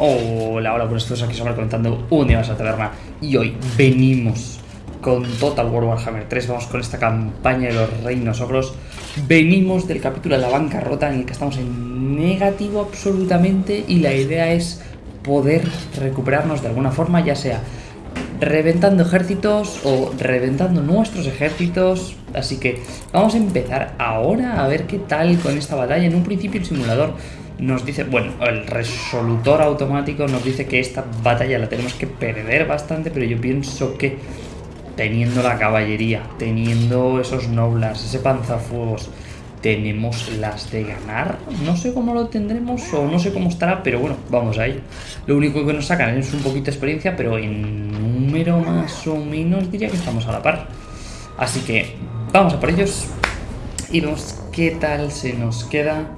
Hola, hola, buenas todos aquí somos comentando un día más a la taberna y hoy venimos con Total War Warhammer 3, vamos con esta campaña de los reinos ogros, venimos del capítulo de la bancarrota en el que estamos en negativo absolutamente y la idea es poder recuperarnos de alguna forma, ya sea reventando ejércitos o reventando nuestros ejércitos. Así que vamos a empezar ahora a ver qué tal con esta batalla. En un principio el simulador nos dice, bueno, el resolutor automático nos dice que esta batalla la tenemos que perder bastante, pero yo pienso que teniendo la caballería, teniendo esos noblas, ese panzafuegos, tenemos las de ganar. No sé cómo lo tendremos o no sé cómo estará, pero bueno, vamos ahí. Lo único que nos sacan es un poquito de experiencia, pero en número más o menos diría que estamos a la par. Así que vamos a por ellos y vemos qué tal se nos queda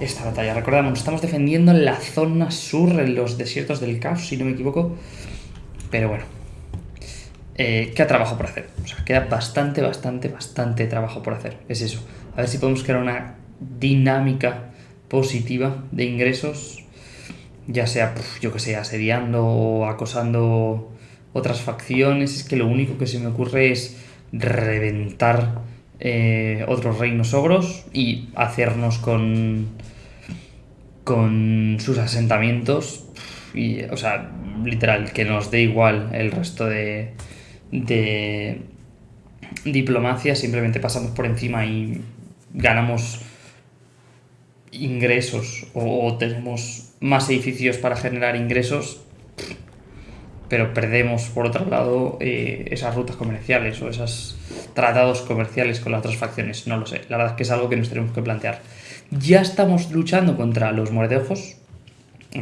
esta batalla. Recordamos, estamos defendiendo la zona sur, en los desiertos del caos, si no me equivoco. Pero bueno, eh, queda trabajo por hacer. O sea, queda bastante, bastante, bastante trabajo por hacer. Es eso. A ver si podemos crear una dinámica positiva de ingresos, ya sea, yo que sé, asediando o acosando otras facciones. Es que lo único que se me ocurre es reventar eh, otros reinos ogros y hacernos con, con sus asentamientos. Y, o sea, literal, que nos dé igual el resto de, de diplomacia, simplemente pasamos por encima y ganamos ingresos o, tenemos más edificios para generar ingresos, pero perdemos por otro lado eh, esas rutas comerciales o esos tratados comerciales con las otras facciones. No lo sé, la verdad es que es algo que nos tenemos que plantear. Ya estamos luchando contra los mordejos,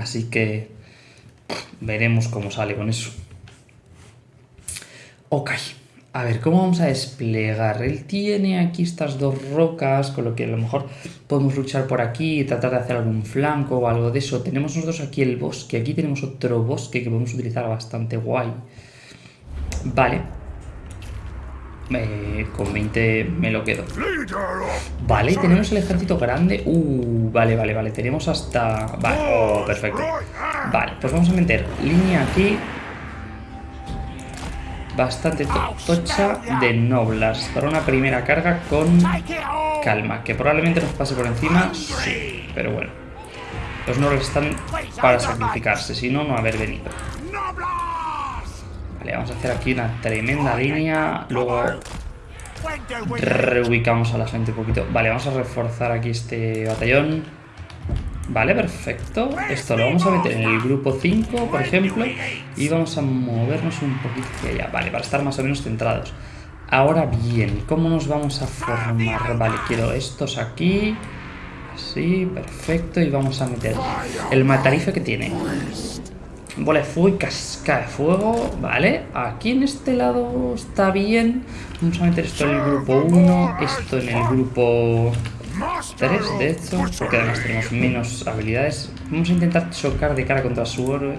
así que veremos cómo sale con eso. Ok. A ver, ¿cómo vamos a desplegar? Él tiene aquí estas dos rocas, con lo que a lo mejor podemos luchar por aquí y tratar de hacer algún flanco o algo de eso. Tenemos nosotros aquí el bosque, aquí tenemos otro bosque que podemos utilizar bastante guay. Vale. Eh, con 20 me lo quedo. Vale, tenemos el ejército grande. Uh, vale, vale, vale. Tenemos hasta... Vale, oh, perfecto. Vale, pues vamos a meter línea aquí bastante tocha de noblas para una primera carga con calma, que probablemente nos pase por encima, sí, pero bueno. Los nobles están para sacrificarse, si no, no haber venido. Vale, vamos a hacer aquí una tremenda línea, luego reubicamos a la gente un poquito. Vale, vamos a reforzar aquí este batallón. Vale, perfecto. Esto lo vamos a meter en el grupo 5, por ejemplo, y vamos a movernos un poquito hacia allá. Vale, para estar más o menos centrados. Ahora bien, ¿cómo nos vamos a formar? Vale, quiero estos aquí. Así, perfecto. Y vamos a meter el matarife que tiene. Bola de fuego y casca de fuego. Vale, aquí en este lado está bien. Vamos a meter esto en el grupo 1, esto en el grupo 3 de hecho, porque además tenemos menos habilidades. Vamos a intentar chocar de cara contra su héroe.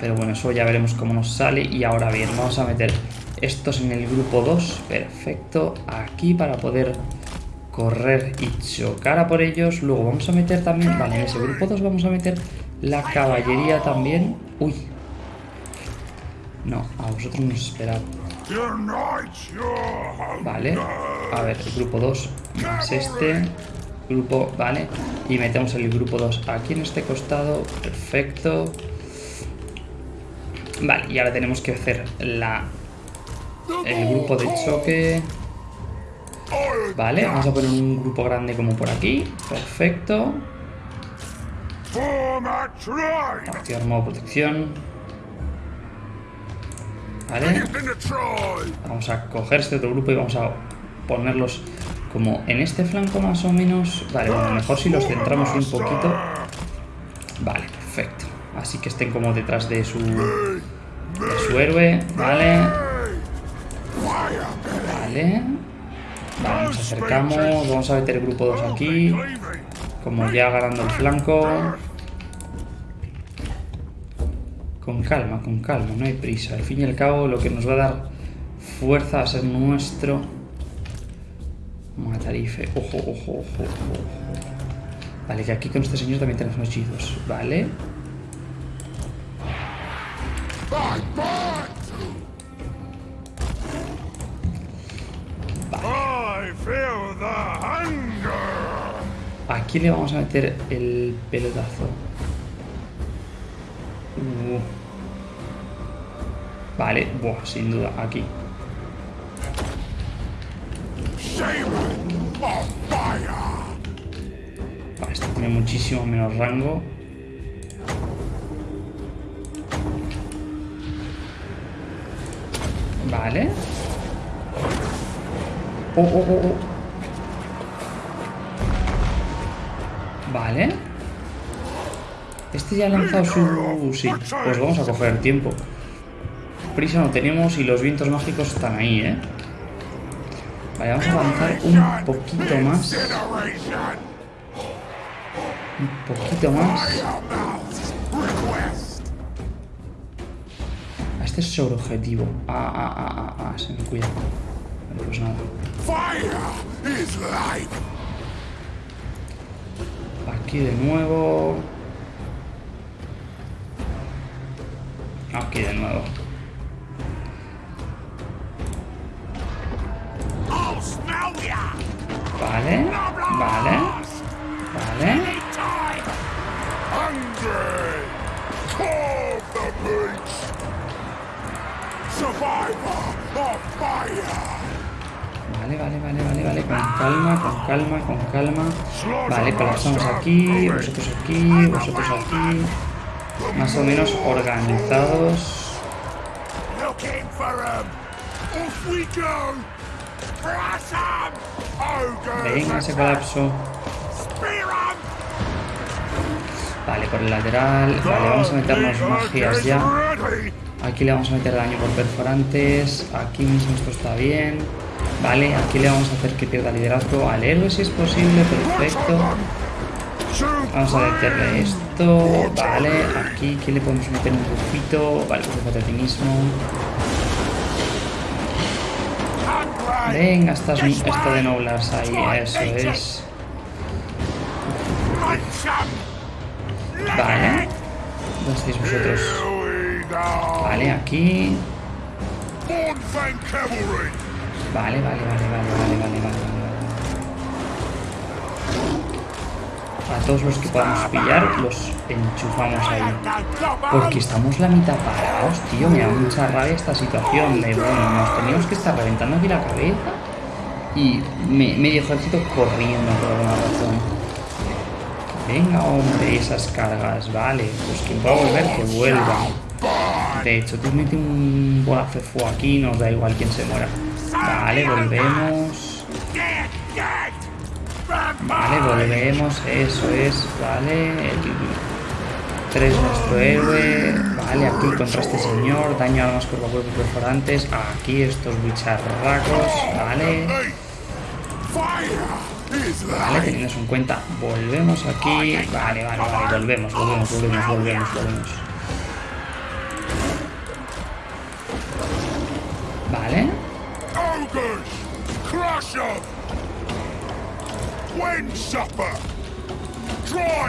Pero bueno, eso ya veremos cómo nos sale. Y ahora bien, vamos a meter estos en el grupo 2. Perfecto. Aquí para poder correr y chocar a por ellos. Luego vamos a meter también... Vale, en ese grupo 2 vamos a meter la caballería también. Uy. No, a vosotros nos esperad. Vale. A ver, el grupo 2 más este. Grupo, vale. Y metemos el grupo 2 aquí en este costado. Perfecto. Vale, y ahora tenemos que hacer la el grupo de choque. Vale, vamos a poner un grupo grande como por aquí. Perfecto. Activar modo protección. ¿Vale? Vamos a coger este otro grupo y vamos a ponerlos como en este flanco más o menos. Vale, bueno, mejor si los centramos un poquito. Vale, perfecto. Así que estén como detrás de su, de su héroe. Vale. Vale. Vale, nos acercamos. Vamos a meter el grupo 2 aquí. Como ya ganando el flanco. Con calma, con calma, no hay prisa. Al fin y al cabo, lo que nos va a dar fuerza va a ser nuestro matarife. Ojo, ojo, ojo, ojo. Vale, que aquí con este señor también tenemos hechizos. Vale. Hunger. Aquí le vamos a meter el pelotazo. Uh. Vale, buah, sin duda, aquí. Vale, este tiene muchísimo menos rango. Vale. Oh, oh, oh, oh. Vale. Este ya ha lanzado su... Sí, pues vamos a coger tiempo. Prisa no tenemos y los vientos mágicos están ahí, ¿eh? Vale, vamos a avanzar un poquito más. Un poquito más. Ah, Este es sobre objetivo. Ah, ah, ah, ah, ah, se me cuida. Vale, pues nada. Aquí de nuevo. Aquí de nuevo. Vale, vale, vale. Vale, vale, vale, vale, vale. Con calma, con calma, con calma. Vale, colapsamos aquí, vosotros aquí, vosotros aquí. Más o menos organizados. Venga, ese colapso. Vale, por el lateral. Vale, vamos a meternos magias ya. Aquí le vamos a meter daño por perforantes. Aquí mismo esto está bien. Vale, aquí le vamos a hacer que pierda liderazgo al héroe si es posible. Perfecto. Vamos a meterle esto. Vale, aquí, aquí le podemos meter un bufito. Vale, bufo de ti mismo. Venga, estás, esto de noblas ahí. Eso es. Vale. ¿Dónde estáis vosotros? Vale, aquí. Vale, vale, vale, vale, vale, vale, vale, A todos los que podamos pillar, los enchufamos ahí. Porque estamos la mitad parados, tío. Me da mucha rabia esta situación de, bueno, nos teníamos que estar reventando aquí la cabeza y me, medio ejército corriendo por alguna razón. Venga, hombre, esas cargas, vale. Pues quien pueda volver, que vuelva. De hecho, tú mete un bolazo de fuego aquí, nos da igual quién se muera. Vale, volvemos. Vale, volvemos, eso es, vale. El 3 nuestro héroe. Vale, aquí contra este señor. Daño armas cuerpo a cuerpo perforantes. Aquí estos bicharracos. Vale. Vale, teniendo en cuenta, volvemos aquí. Vale, vale, vale, volvemos, volvemos, volvemos, volvemos, volvemos. Vale,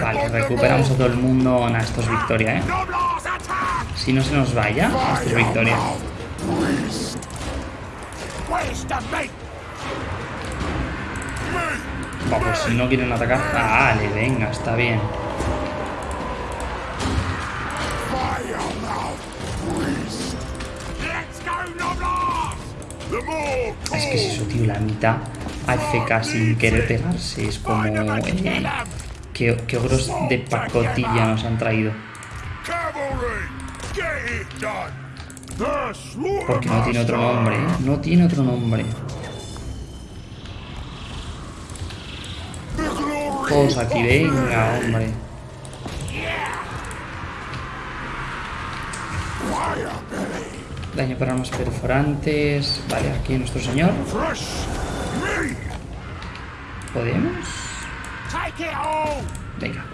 vale, recuperamos a todo el mundo. Nah, esto es victoria, eh. Si no se nos vaya, esto es victoria. Va, pues si no quieren atacar. Ah, vale, venga, está bien. Es que es eso, tío, la mitad AFK sin querer pegarse. Es como... eh, qué, qué ogros de pacotilla nos han traído. Porque no tiene otro nombre, ¿eh? No tiene otro nombre. Todos aquí, venga, hombre. Daño para armas perforantes. Vale, aquí nuestro señor. ¿Podemos? Venga.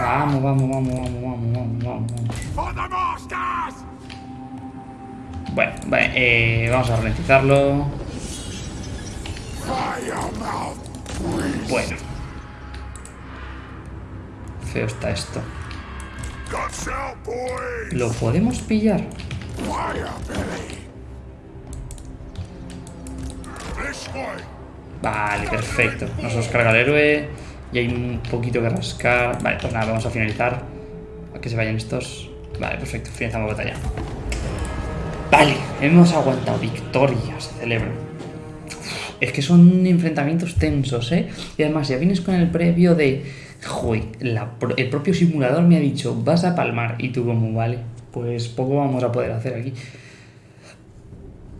Vamos, vamos, vamos, vamos, vamos, vamos, vamos. Bueno, vale, eh, vamos a ralentizarlo. Bueno. Feo está esto. ¿Lo podemos pillar? Vale, perfecto. Nos los carga el héroe. Y hay un poquito que rascar. Vale, pues nada, vamos a finalizar. A que se vayan estos. Vale, perfecto. Finalizamos la batalla. Vale, hemos aguantado. Victoria, se celebra. Es que son enfrentamientos tensos, ¿eh? Y además, ya vienes con el previo de... Joder, el propio simulador me ha dicho, vas a palmar. Y tú como, vale, pues poco vamos a poder hacer aquí.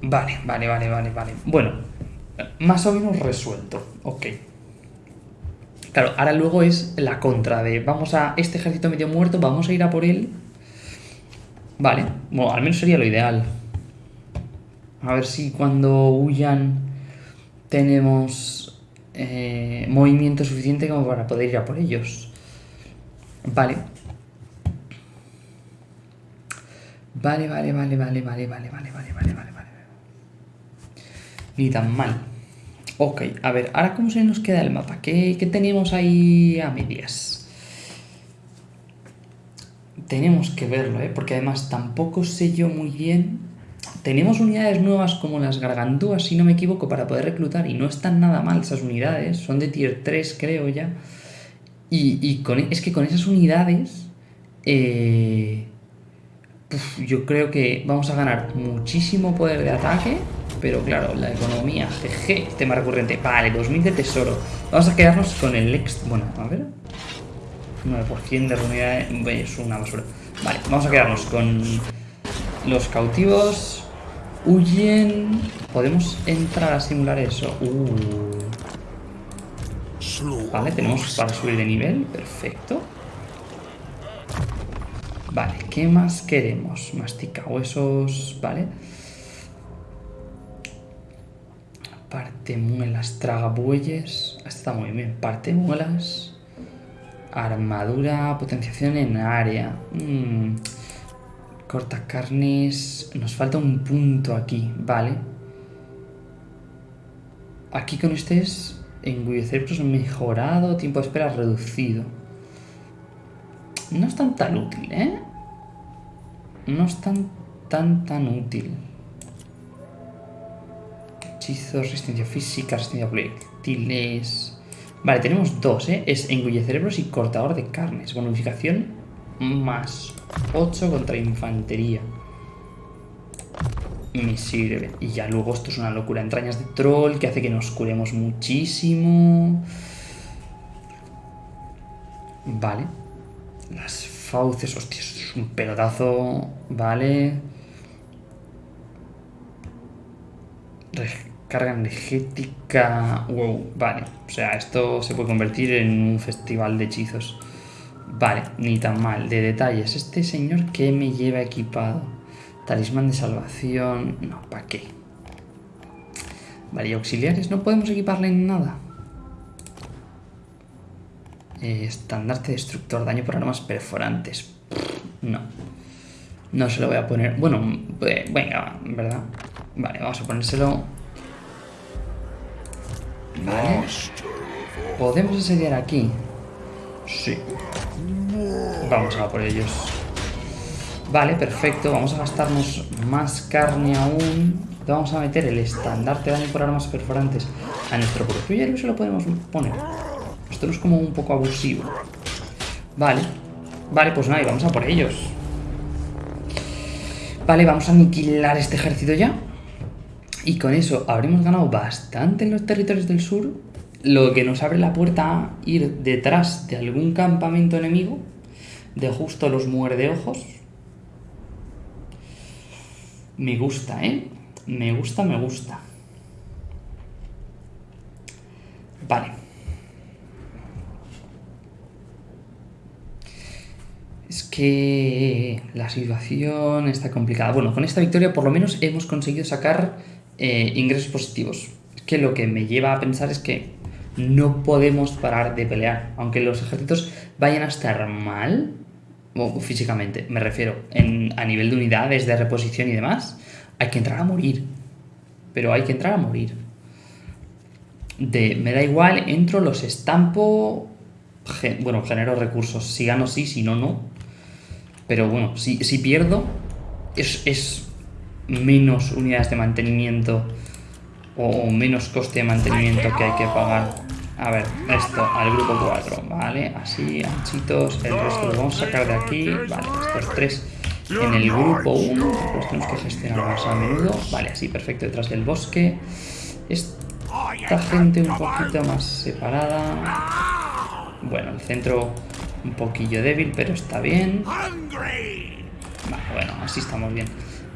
Vale, vale, vale, vale, vale. Bueno, más o menos resuelto. Ok. Claro, ahora luego es la contra de vamos a este ejército medio muerto, vamos a ir a por él. Vale, bueno, al menos sería lo ideal. A ver si cuando huyan tenemos eh, movimiento suficiente como para poder ir a por ellos. Vale. Vale, vale, vale, vale, vale, vale, vale, vale, vale, vale. Ni tan mal. Ok, a ver, ahora cómo se nos queda el mapa. ¿Qué, qué tenemos ahí a medias? Tenemos que verlo, ¿eh? Porque además tampoco sé yo muy bien. Tenemos unidades nuevas como las gargantúas, si no me equivoco, para poder reclutar. Y no están nada mal esas unidades. Son de tier 3, creo ya. Y, y con, es que con esas unidades... eh, Uf, yo creo que vamos a ganar muchísimo poder de ataque, pero claro, la economía, jeje, tema recurrente. Vale, 2000 de tesoro. Vamos a quedarnos con el ex... Bueno, a ver. 9% de unidad es una basura. Vale, vamos a quedarnos con los cautivos. Huyen. ¿Podemos entrar a simular eso? Uh. Vale, tenemos para subir de nivel. Perfecto. Vale, ¿qué más queremos? Mastica huesos, vale. Parte muelas, traga bueyes. Está muy bien. Parte muelas. Armadura, potenciación en área. Mm. Corta carnes. Nos falta un punto aquí, vale. Aquí con este es engullecer mejorado, tiempo de espera reducido. No es tan tan útil, ¿eh? No es tan tan tan útil. Hechizos, resistencia física, resistencia a proyectiles. Vale, tenemos dos, ¿eh? Es engulle cerebros y cortador de carnes. Bonificación más 8 contra infantería. Me sirve. Y ya luego esto es una locura. Entrañas de troll que hace que nos curemos muchísimo. Vale. Las fauces, hostia, eso es un pelotazo. Vale. Recarga energética. Wow, vale. O sea, esto se puede convertir en un festival de hechizos. Vale, ni tan mal. De detalles, este señor que me lleva equipado. Talismán de salvación. No, ¿para qué? Vale, y auxiliares, no podemos equiparle en nada. Eh, estandarte destructor, daño por armas perforantes. No. No se lo voy a poner. Bueno, eh, venga, ¿verdad? Vale, vamos a ponérselo. Vale. ¿Podemos asediar aquí? Sí. Vamos a por ellos. Vale, perfecto. Vamos a gastarnos más carne aún. Vamos a meter el estandarte de daño por armas perforantes a nuestro propio y se lo podemos poner. Es como un poco abusivo. Vale. Vale, pues nada, y vamos a por ellos. Vale, vamos a aniquilar este ejército ya. Y con eso habremos ganado bastante en los territorios del sur. Lo que nos abre la puerta a ir detrás de algún campamento enemigo. De justo los muerdeojos. Me gusta, ¿eh? Me gusta, me gusta. Vale. Es que la situación está complicada. Bueno, con esta victoria por lo menos hemos conseguido sacar eh, ingresos positivos. Que lo que me lleva a pensar es que no podemos parar de pelear. Aunque los ejércitos vayan a estar mal, o físicamente, me refiero, en, a nivel de unidades, de reposición y demás, hay que entrar a morir. Pero hay que entrar a morir. De, me da igual, entro, los estampo, bueno, genero recursos. Si gano, sí, si no, no. Pero bueno, si, si pierdo, es, es menos unidades de mantenimiento o, menos coste de mantenimiento que hay que pagar. A ver, esto al grupo 4, ¿vale? Así, anchitos, el resto lo vamos a sacar de aquí, vale, estos tres en el grupo 1, pues tenemos que gestionar más a menudo, vale, así, perfecto, detrás del bosque. Esta gente un poquito más separada. Bueno, el centro un poquillo débil, pero está bien. Vale, bueno, así estamos bien.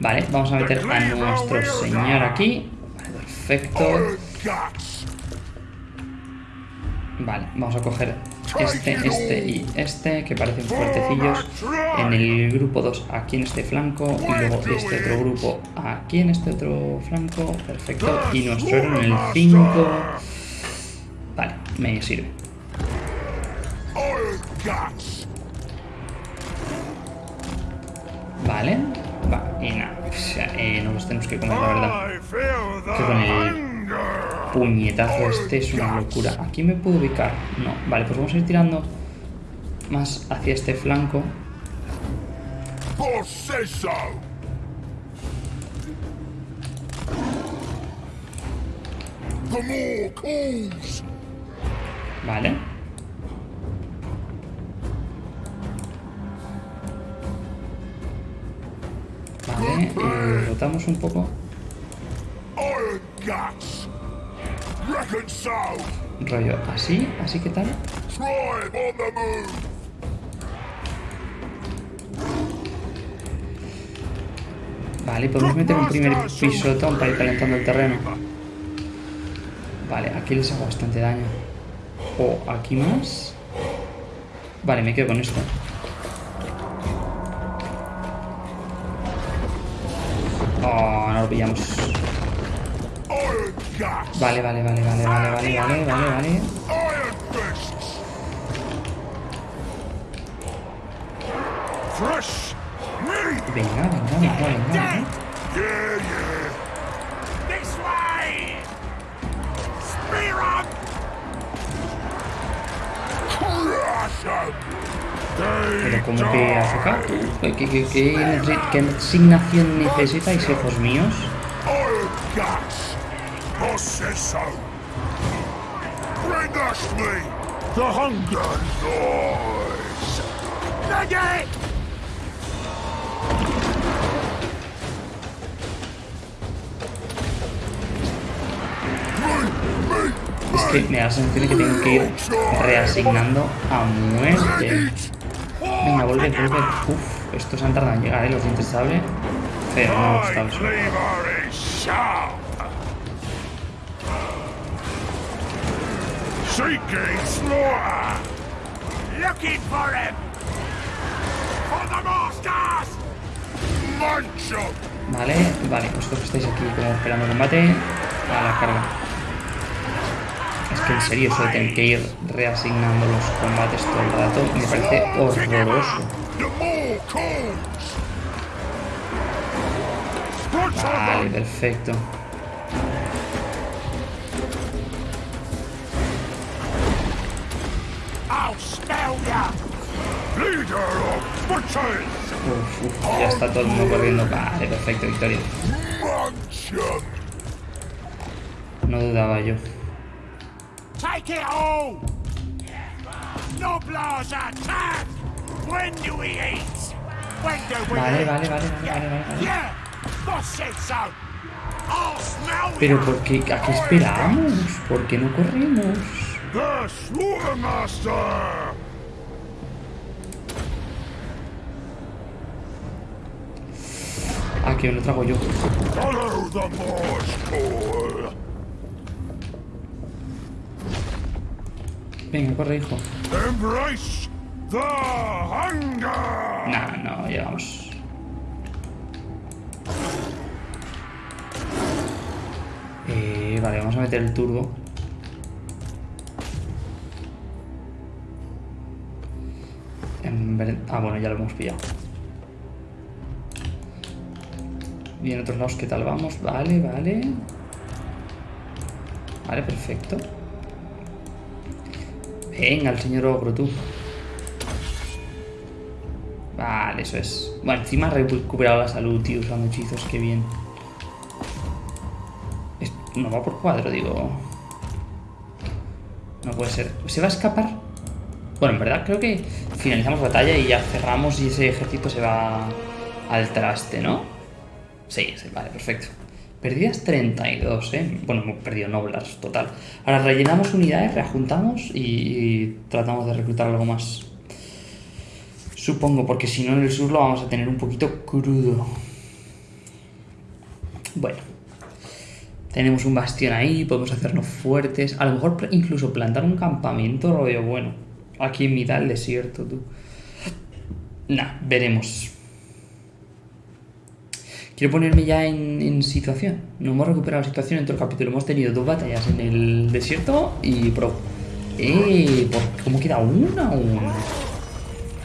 Vale, vamos a meter a nuestro señor aquí. Vale, perfecto. Vale, vamos a coger este, este y este, que parecen fuertecillos. En el grupo 2 aquí en este flanco. Y luego este otro grupo aquí en este otro flanco. Perfecto. Y nuestro en el 5. Vale, me sirve. Vale. Va, y nada. O sea, eh, nos tenemos que comer, la verdad. Que con el puñetazo este es una locura. ¿Aquí me puedo ubicar? No. Vale, pues vamos a ir tirando más hacia este flanco. Vale. Eh, rotamos un poco. Rollo así, así que tal. Vale, podemos meter un primer pisotón para ir calentando el terreno. Vale, aquí les hago bastante daño. O aquí más. Vale, me quedo con esto. Lo pillamos. Vale, vale, vale, vale, vale, vale, vale, vale, vale. Venga, venga, venga, venga, venga. como que Azoka. ¿Qué, qué, qué, ¿Qué, asignación necesitáis, hijos míos? Es que me da la sensación que tengo que ir reasignando a muerte. Venga, vuelve, vuelve. Uf, estos han tardado en llegar, ¿eh? Los dientes sable. Pero no ha gustado eso. Looking! Vale, vale, vosotros que estáis aquí como esperando combate, a la carga. Que en serio, eso de tener que ir reasignando los combates todo el rato me parece horroroso. Vale, perfecto. Uf, uf, ya está todo el mundo corriendo. Vale, perfecto, victoria. No dudaba yo. Take it all! When do we eat? When do we Vale, eat? vale, vale, vale, vale, vale, vale. Yeah! Boss said so! I'll smell Pero! ¿por qué? ¿A qué esperamos? ¿Por qué no corrimos? The Slaughtermaster! Ah, me lo trago yo. Follow the Morse Venga, corre, hijo. Embrace the hunger! Nah, no, llegamos. Eh, vale, vamos a meter el turbo. En Ah, bueno, ya lo hemos pillado. Y en otros lados, ¿qué tal vamos? Vale, vale. Vale, perfecto. Venga, el señor ogro, tú. Vale, eso es. Bueno, encima ha recuperado la salud, tío, usando hechizos, qué bien. No va por cuadro, digo. No puede ser. ¿Se va a escapar? Bueno, en verdad creo que finalizamos batalla y ya cerramos y ese ejército se va al traste, ¿no? Sí, sí, vale, perfecto. Perdidas 32, ¿eh? Bueno, hemos perdido Noblars, total. Ahora rellenamos unidades, reajuntamos y, y tratamos de reclutar algo más. Supongo, porque si no en el sur lo vamos a tener un poquito crudo. Bueno. Tenemos un bastión ahí, podemos hacernos fuertes. A lo mejor incluso plantar un campamento, lo veo bueno. Aquí en mitad del desierto, tú. Nah, veremos. Quiero ponerme ya en, situación. No hemos recuperado la situación en todo el capítulo. Hemos tenido dos batallas en el desierto y pro. ¡Eh! ¿por- ¿Cómo queda una aún?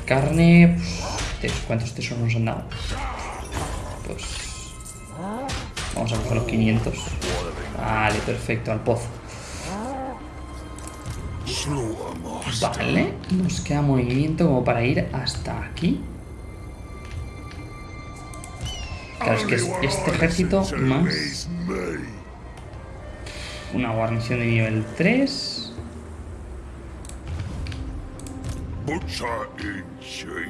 Carne. pues, ¿Cuántos tesoros nos han dado? Pues. Vamos a coger los 500. Vale, perfecto, al pozo. Vale, nos queda movimiento como para ir hasta aquí. Claro, es que es este ejército más una guarnición de nivel 3. Butcher in chief.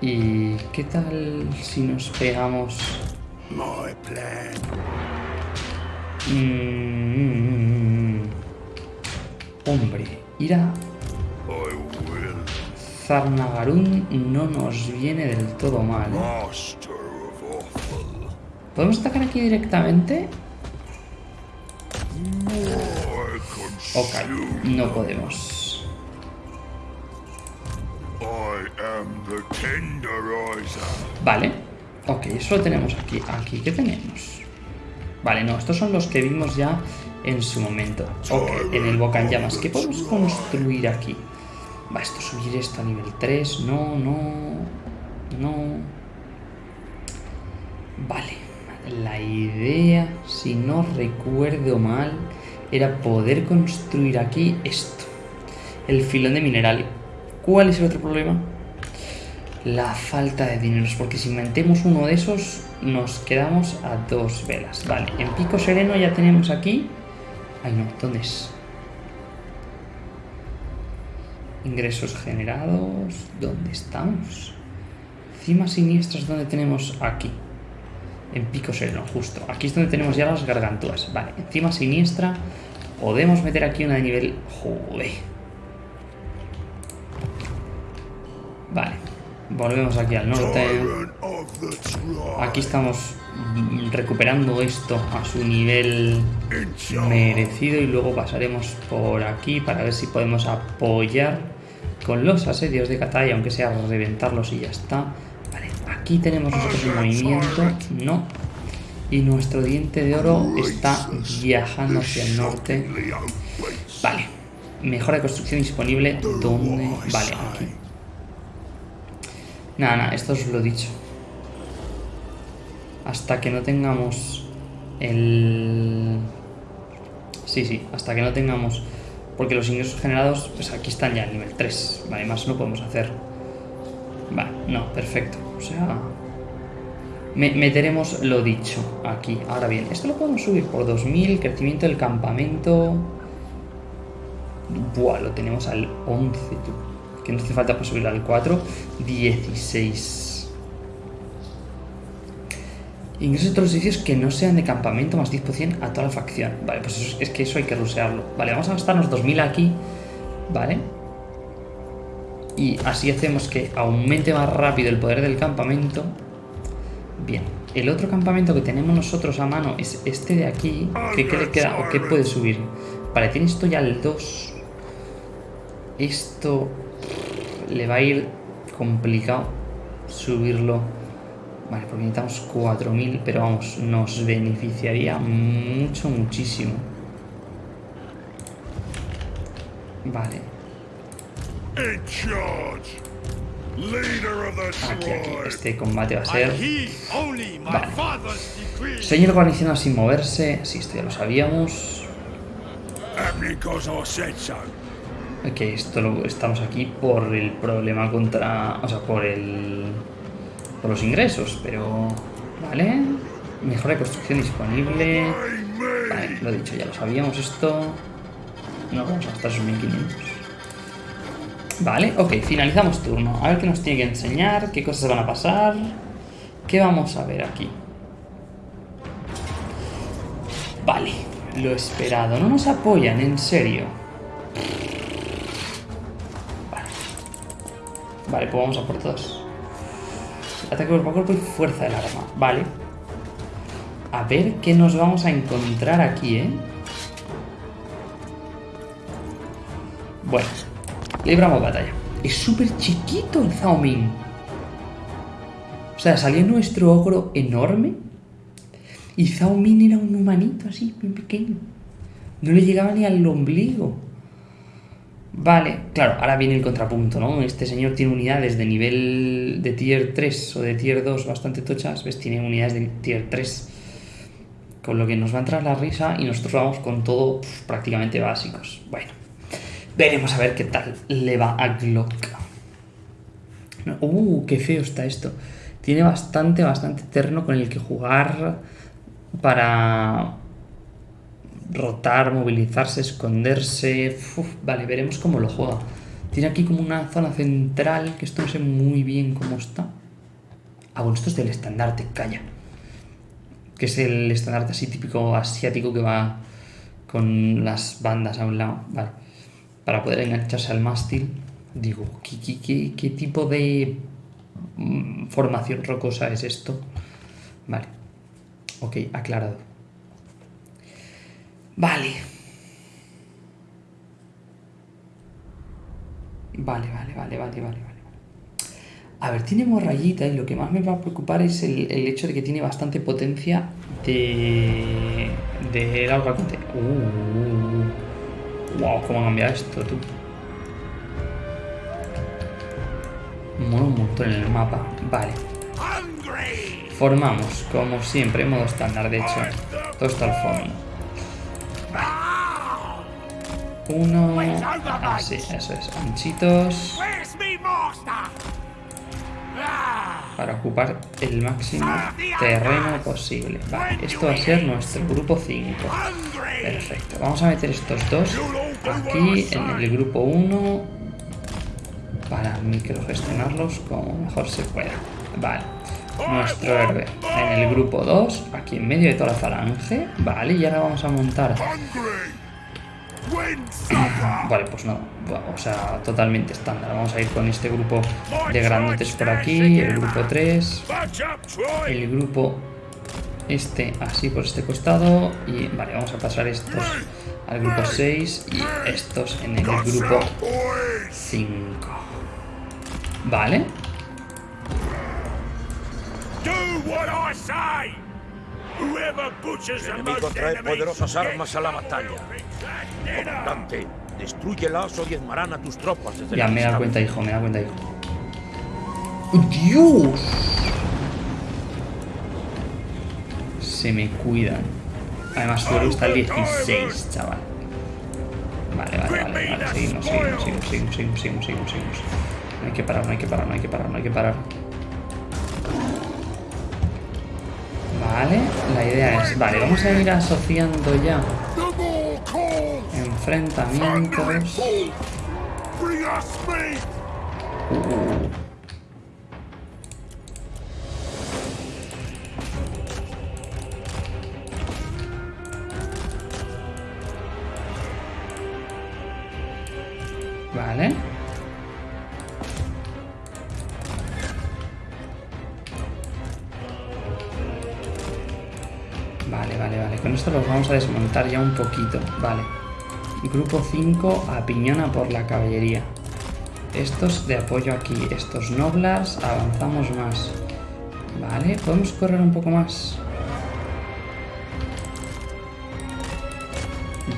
¿Y qué tal si nos pegamos? My plan. Mm, hombre, ir a. Zarnagarun no nos viene del todo mal. ¿eh? ¿Podemos atacar aquí directamente? Ok, no podemos. Vale. Ok, eso lo tenemos aquí. Aquí, ¿qué tenemos? Vale, no, estos son los que vimos ya en su momento. Ok, en el Boca en llamas. ¿Qué podemos construir aquí? Va, esto subir esto a nivel 3. No, no. No. Vale. La idea, si no recuerdo mal, era poder construir aquí esto. El filón de mineral. ¿Cuál es el otro problema? La falta de dineros, porque si metemos uno de esos, nos quedamos a dos velas. Vale, en Pico Sereno ya tenemos aquí. Ay, no, ¿dónde es? Ingresos generados. ¿Dónde estamos? Cimas siniestras, ¿dónde tenemos? Aquí. En Pico Sereno, justo. Aquí es donde tenemos ya las gargantúas. Vale, encima siniestra. Podemos meter aquí una de nivel. Joder. Vale. Volvemos aquí al norte. Aquí estamos recuperando esto a su nivel merecido y luego pasaremos por aquí para ver si podemos apoyar con los asedios de Katay, aunque sea reventarlos y ya está. Vale, aquí tenemos nosotros el movimiento, no. Y nuestro diente de oro está viajando hacia el norte. Vale, mejora de construcción disponible. ¿Dónde? Vale, aquí. Nada, nada, esto os lo he dicho. Hasta que no tengamos el... Sí, sí, hasta que no tengamos... Porque los ingresos generados, pues aquí están ya, nivel 3. Vale, más no podemos hacer. Vale, no, perfecto. O sea... me- meteremos lo dicho aquí. Ahora bien, esto lo podemos subir por 2000, crecimiento del campamento... Buah, lo tenemos al 11, tú. Que no hace falta para subirlo al 4. 16. Ingresos de todos los edificios que no sean de campamento más 10% a toda la facción. Vale, pues es que eso hay que rusearlo. Vale, vamos a gastarnos 2000 aquí. Vale. Y así hacemos que aumente más rápido el poder del campamento. Bien. El otro campamento que tenemos nosotros a mano es este de aquí. ¿Qué, qué le queda? ¿O qué puede subir? Vale, tiene esto ya el 2. Esto le va a ir complicado subirlo. Vale, porque necesitamos 4000, pero vamos, nos beneficiaría mucho, muchísimo. Vale, aquí, aquí. Este combate va a ser. Vale. Señor guarnicionado sin moverse. Sí, esto ya lo sabíamos. Que esto lo, estamos aquí por el problema contra... O sea, por el... Por los ingresos, pero... Vale. Mejora de construcción disponible. Vale, lo dicho, ya lo sabíamos esto. No vamos a gastar esos 1500. Vale, ok, finalizamos turno. A ver qué nos tiene que enseñar, qué cosas van a pasar. ¿Qué vamos a ver aquí? Vale, lo esperado. No nos apoyan, en serio. Vale. Vale, pues vamos a por todos. Ataque cuerpo a cuerpo y fuerza del arma. Vale. A ver qué nos vamos a encontrar aquí, ¿eh? Bueno, libramos batalla. Es súper chiquito el Zhao Ming. O sea, salió nuestro ogro enorme y Zhao Ming era un humanito así, bien pequeño. No le llegaba ni al ombligo. Vale, claro, ahora viene el contrapunto, ¿no? Este señor tiene unidades de nivel de tier 3 o de tier 2 bastante tochas, ¿ves? Tiene unidades de tier 3. Con lo que nos va a entrar la risa y nosotros vamos con todo pf, prácticamente básicos. Bueno, veremos a ver qué tal le va a Glock. Uh, qué feo está esto. Tiene bastante, bastante terreno con el que jugar para rotar, movilizarse, esconderse. Vale, veremos cómo lo juega. Tiene aquí como una zona central, que esto no sé muy bien cómo está. Ah, bueno, esto es del estandarte, calla. Que es el estandarte así típico asiático que va con las bandas a un lado. Vale. Para poder engancharse al mástil. Digo, ¿qué, qué, qué, qué tipo de mm, formación rocosa es esto? Vale. Ok, aclarado. Vale. Vale, vale, vale, vale, vale, vale. A ver, tiene morrayita y lo que más me va a preocupar es el, el hecho de que tiene bastante potencia de... de largo alcance. Uh, wow, cómo ha cambiado esto, tú. Mola un montón en el mapa. Vale. Formamos, como siempre, modo estándar, de hecho. Todo está al fondo. Uno... Así, eso es. Anchitos. Ah! Para ocupar el máximo terreno posible. Vale, esto va a ser nuestro grupo 5. Hungry! Perfecto. Vamos a meter estos dos aquí en el grupo 1 para microgestionarlos como mejor se pueda. Vale. Nuestro héroe en el grupo 2, aquí en medio de toda la falange. Vale, y ahora vamos a montar! Vale, pues no, o sea, totalmente estándar. Vamos a ir con este grupo de grandotes por aquí, el grupo 3, Batch up, Troy! el grupo este así por este costado y vale, vamos a pasar estos al grupo 6 y estos en el grupo Boys! 5. Vale, Do what I say! The enemigo trae poderosas armas a la batalla. Comandante, destruyelas o diezmarán a tus tropas desde ya me da cuenta, hijo, me da cuenta, hijo. ¡Dios! Se me cuidan. Además, héroe está al 16, chaval. Vale, vale, vale, vale. Seguimos, seguimos, seguimos, seguimos, seguimos, seguimos, seguimos, seguimos. No hay que parar, no hay que parar, no hay que parar, no hay que parar. Vale, la idea es... Vale, vamos a ir asociando ya enfrentamientos. A ya un poquito. Vale. Grupo 5 apiñona por la caballería. Estos de apoyo aquí, estos noblas, avanzamos más. Vale, podemos correr un poco más.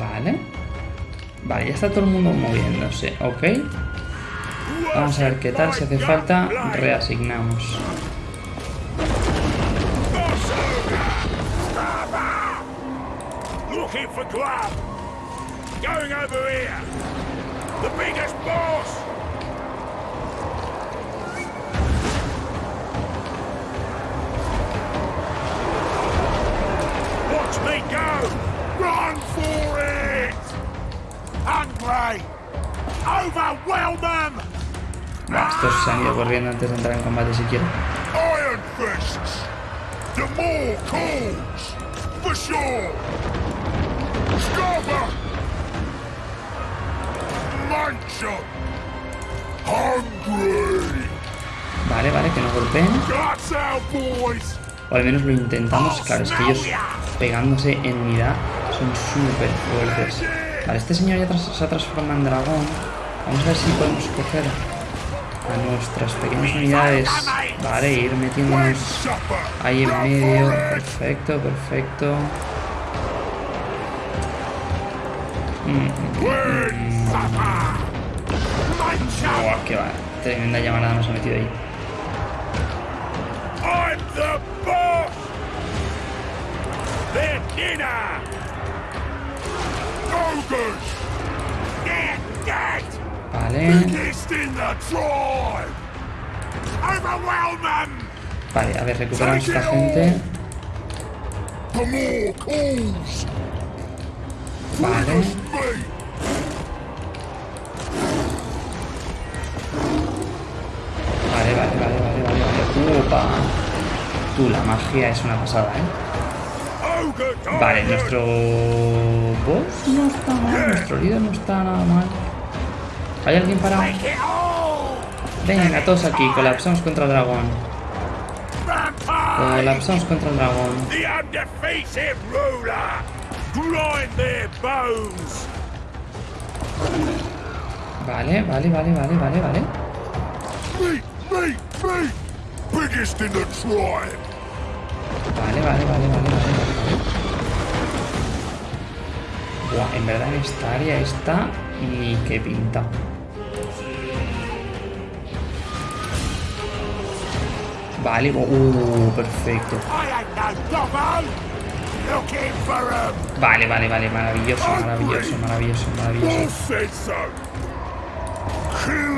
Vale. Vale, ya está todo el mundo moviéndose, ok. Vamos a ver qué tal, si hace falta, reasignamos. Looking for grub! Going over here! The biggest boss! Watch me go! Run for it! Hungry! Overwhelm them! Estos se han ido corriendo antes de entrar en combate siquiera. Iron fists! The more calls! For sure! Scarper! Mancha! Hungry! Vale, vale, que no golpeen. O al menos lo intentamos. Claro, es que ellos pegándose en unidad son súper fuertes. Vale, este señor ya se ha transformado en dragón. Vamos a ver si podemos coger a nuestras pequeñas unidades. Vale, ir metiéndonos ahí en medio. Perfecto, perfecto. Buah, qué va. Tremenda llamarada nos ha metido ahí. Vale. Them! Vale, a ver, recuperamos esta gente. Vale. Vale, vale, vale, vale, vale. Upa. Tú, la magia es una pasada, ¿eh? Vale, nuestro boss no está mal, nuestro líder no está nada mal. ¿Hay alguien parado? Venga, todos aquí, colapsamos contra el dragón. Colapsamos contra el dragón. Grind their bones! Vale, vale, vale, vale, vale, vale. Meat, meat, meat! Biggest in the tribe! Vale, vale, vale, vale, vale, vale. Buah, en verdad en esta área está ni que pinta. Vale, uh, perfecto. Vale, vale, vale, maravilloso, maravilloso, maravilloso, maravilloso.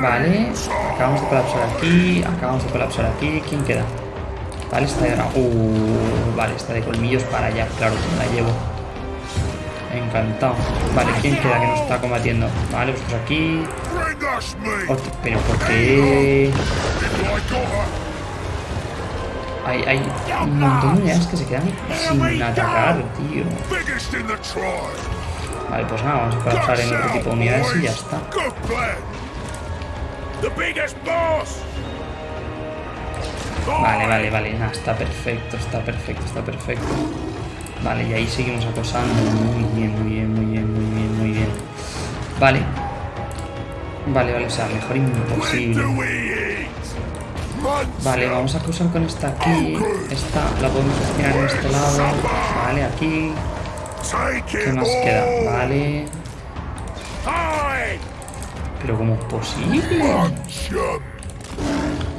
Vale, acabamos de colapsar aquí, acabamos de colapsar aquí. ¿Quién queda? Vale, esta de... Uh, vale, esta de colmillos para allá, claro, que me la llevo. Encantado. Vale, ¿quién queda que nos está combatiendo? Vale, vosotros aquí. Us meat! Hostia, pero ¿por qué? Hay, hay un montón de unidades que se quedan sin atacar, tío. Vale, pues nada, vamos a colapsar en otro tipo de unidades y ya está. Vale, vale, vale, nada, está perfecto, está perfecto, está perfecto. Vale, y ahí seguimos acosando. Muy bien, muy bien, muy bien, muy bien, muy bien. Vale. Vale, vale, o sea, mejor imposible. Vale, vamos a acusar con esta aquí. Esta la podemos destinar en este lado. Vale, aquí. ¿Qué más queda? Vale. Pero ¿cómo es posible?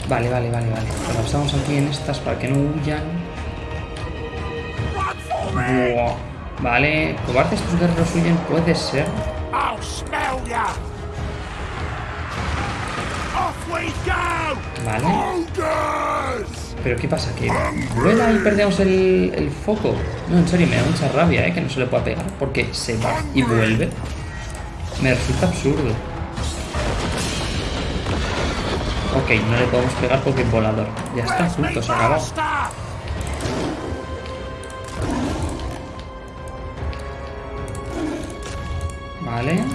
Vale, vale, vale, vale. Colapsamos aquí en estas para que no huyan. Vale, cobardes tus guerreros huyen, puede ser. Vale. Pero ¿qué pasa? ¿Que vuela y perdemos el, el foco? No, en serio, me da mucha rabia, ¿eh? Que no se le pueda pegar porque se va y vuelve. Me resulta absurdo. Ok, no le podemos pegar porque es volador. Ya está, punto, se master? Vale.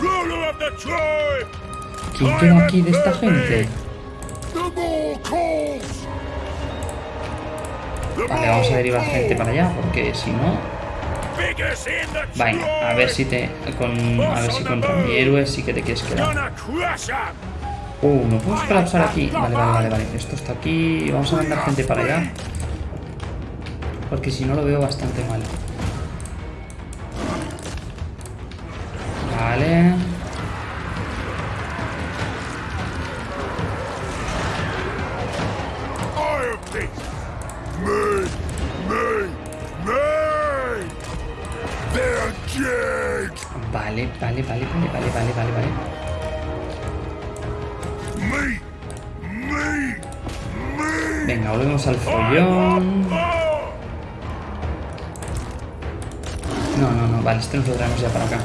¿Quién queda aquí de esta gente? Vale, vamos a derivar gente para allá porque si no... Venga, a ver si te... Con, a ver si contra mi héroe sí que te quieres quedar. Uh, ¿no podemos colapsar aquí? Vale, vale, vale, vale. Esto está aquí. Vamos a mandar gente para allá. Porque si no lo veo bastante mal. Vale. Vale, vale, vale, vale, vale, vale, vale, vale. Me! Me! Me! Venga, volvemos al follón. Oh! No, no, no, vale, este nos lo traemos ya para acá.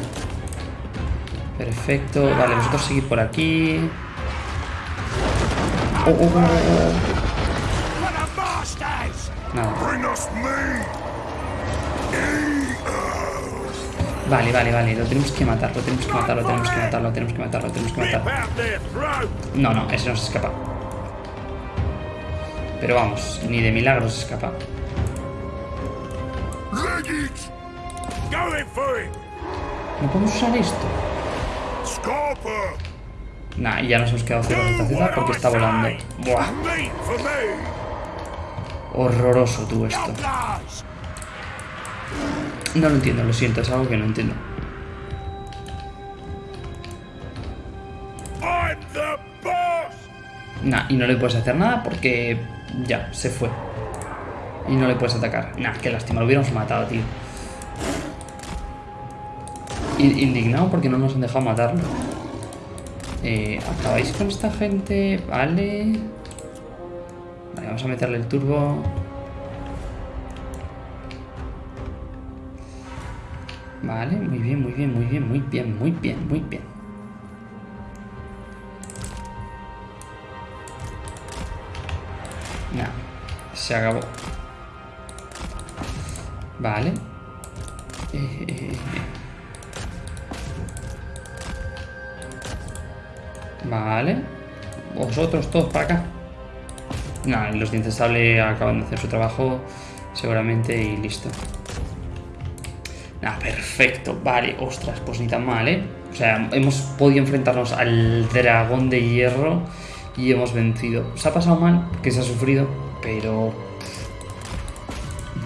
Perfecto, vale, vosotros seguid por aquí. Oh, oh, oh, Nada. Vale, vale, vale, lo tenemos que matar, lo tenemos que matar, lo tenemos que matar, lo tenemos que matar, lo tenemos que matar. No, no, ese no se escapa. Pero vamos, ni de milagros se escapa. ¿No podemos usar esto? Nah, y ya nos hemos quedado cero Do ZZ what porque está volando. Buah! Horroroso tú esto. No lo entiendo, lo siento, es algo que no entiendo. Nah, y no le puedes hacer nada porque ya, se fue. Y no le puedes atacar. Nah, qué lástima, lo hubiéramos matado, tío. In- Indignado porque no nos han dejado matarlo. Eh, ¿Acabáis con esta gente? Vale. Vamos a meterle el turbo. Vale, muy bien, muy bien, muy bien, muy bien, muy bien, muy bien. Nah, se acabó. Vale. Eh, eh, eh. Vale. Vosotros todos para acá. Nah, los dientes sable acaban de hacer su trabajo seguramente y listo. Nah, perfecto. Vale, ostras, pues ni tan mal, ¿eh? O sea, hemos podido enfrentarnos al dragón de hierro y hemos vencido. Se ha pasado mal, que se ha sufrido, pero...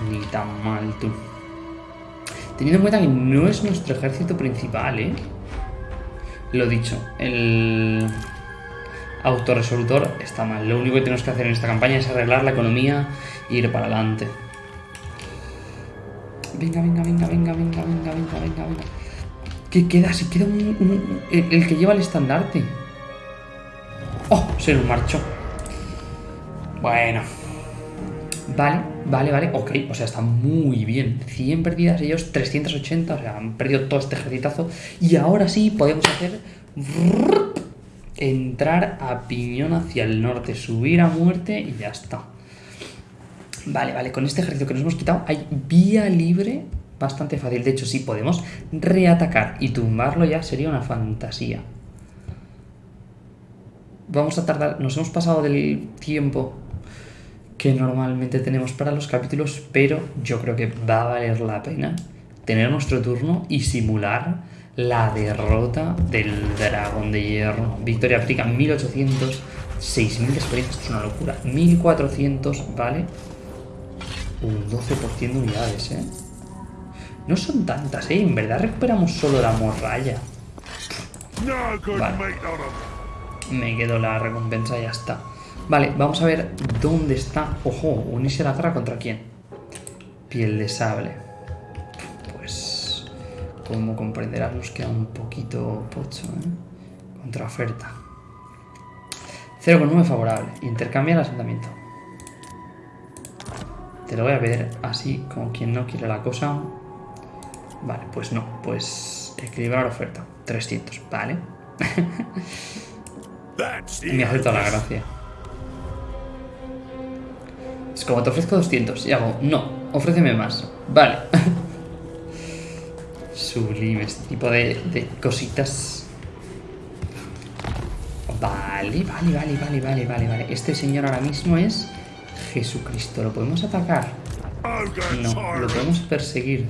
Ni tan mal, tú. Teniendo en cuenta que no es nuestro ejército principal, ¿eh? Lo dicho, el autorresolutor está mal. Lo único que tenemos que hacer en esta campaña es arreglar la economía e ir para adelante. Venga, venga, venga, venga, venga, venga, venga, venga, venga. ¿Qué queda? Si queda un, el que lleva el estandarte. ¡Oh! Se nos marchó. Bueno. Vale, vale, vale. Ok, o sea, está muy bien. 100 perdidas, ellos 380. O sea, han perdido todo este ejercitazo. Y ahora sí podemos hacer... Entrar a piñón hacia el norte. Subir a muerte y ya está. Vale, vale, con este ejército que nos hemos quitado hay vía libre bastante fácil. De hecho, si podemos reatacar y tumbarlo ya sería una fantasía. Vamos a tardar, nos hemos pasado del tiempo que normalmente tenemos para los capítulos, pero yo creo que va a valer la pena tener nuestro turno y simular la derrota del dragón de hierro. Victoria África 1800, 6000 de experiencia, es una locura. 1400, ¿vale? Un 12% de unidades, ¿eh? No son tantas, ¿eh? En verdad recuperamos solo la morralla. Vale. Me quedo la recompensa y ya está. Vale, vamos a ver dónde está. Ojo, unirse a la guerra contra quién. Piel de sable. Como comprenderás, nos queda un poquito pocho, ¿eh? Contra oferta. 0,9 favorable. Intercambia el asentamiento. Te lo voy a ver así, como quien no quiere la cosa. Vale, pues no. Pues equilibrar oferta. 300, vale. Me hace toda la gracia. Es como te ofrezco 200 y hago, no, ofréceme más. Vale. Sublime este tipo de, cositas. Vale, vale, vale, vale, vale, vale, vale. Este señor ahora mismo es Jesucristo. ¿Lo podemos atacar? No. ¿Lo podemos perseguir?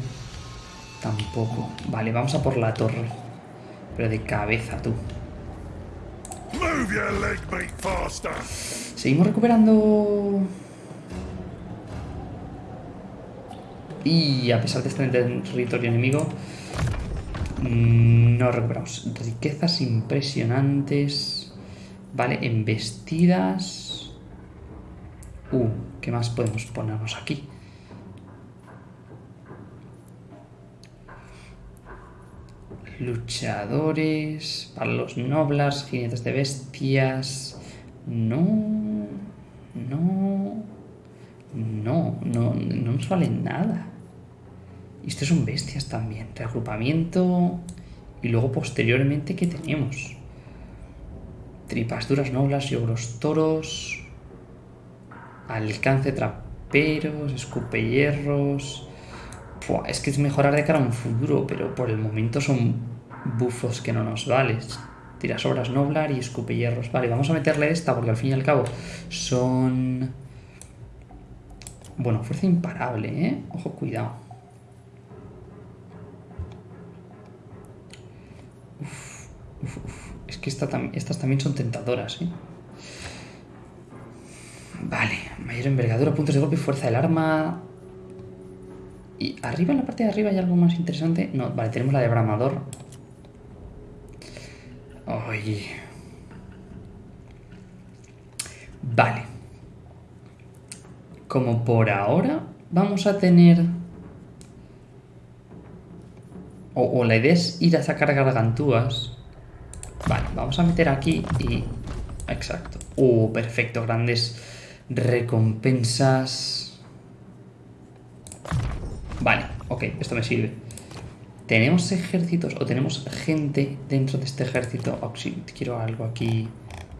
Tampoco. Vale, vamos a por la torre. Pero de cabeza, tú. Seguimos recuperando. Y a pesar de estar en territorio enemigo, no recuperamos. Riquezas impresionantes. Vale, embestidas. Uh, ¿qué más podemos ponernos aquí? Luchadores, para los noblas, jinetes de bestias. No, no, no, no, no nos vale nada. Y estos son bestias también. Reagrupamiento. Y luego posteriormente, ¿qué tenemos? Tripas duras, noblas, ogros toros. Alcance traperos, escupe hierros. Es que es mejorar de cara a un futuro, pero por el momento son bufos que no nos valen. Tiras obras noblar y escupe hierros. Vale, vamos a meterle esta porque al fin y al cabo son... Bueno, fuerza imparable, ¿eh? Ojo, cuidado. Uf, uf, uf. Es que estas también son tentadoras, ¿eh? Vale, mayor envergadura, puntos de golpe, fuerza del arma. Y arriba, en la parte de arriba, hay algo más interesante. No, vale, tenemos la de Bramador. Ay. Vale. Como por ahora vamos a tener... O, o la idea es ir a sacar gargantúas. Vale, vamos a meter aquí y... Exacto. Uh, perfecto, grandes recompensas. Vale, ok, esto me sirve. ¿Tenemos ejércitos o tenemos gente dentro de este ejército? Oh, quiero algo aquí.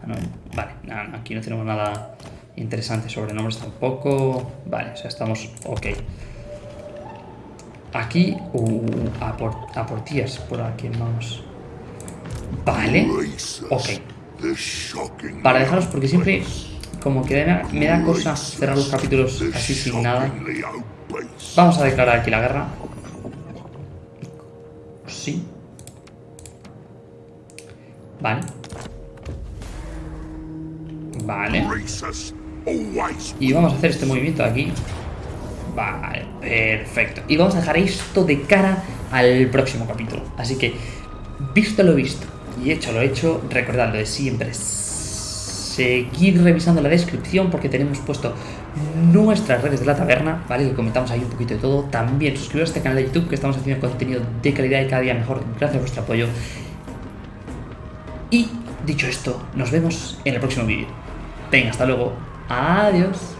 Ah, no, vale, no, aquí no tenemos nada interesante. Sobrenombres tampoco. Vale, o sea, estamos ok. Aquí, uh, a por, a por tías, por aquí vamos. Vale, ok. Para dejaros, porque siempre como que me da, cosa cerrar los capítulos así sin nada. Vamos a declarar aquí la guerra. Sí. Vale. Vale. Y vamos a hacer este movimiento de aquí. Vale, perfecto. Y vamos a dejar esto de cara al próximo capítulo. Así que, visto lo visto y hecho lo hecho, recordad lo de siempre. Seguid revisando la descripción porque tenemos puesto nuestras redes de la taberna, ¿vale? Que comentamos ahí un poquito de todo. También suscribiros a este canal de YouTube que estamos haciendo contenido de calidad y cada día mejor gracias a vuestro apoyo. Y dicho esto, nos vemos en el próximo vídeo. Venga, hasta luego. Adiós.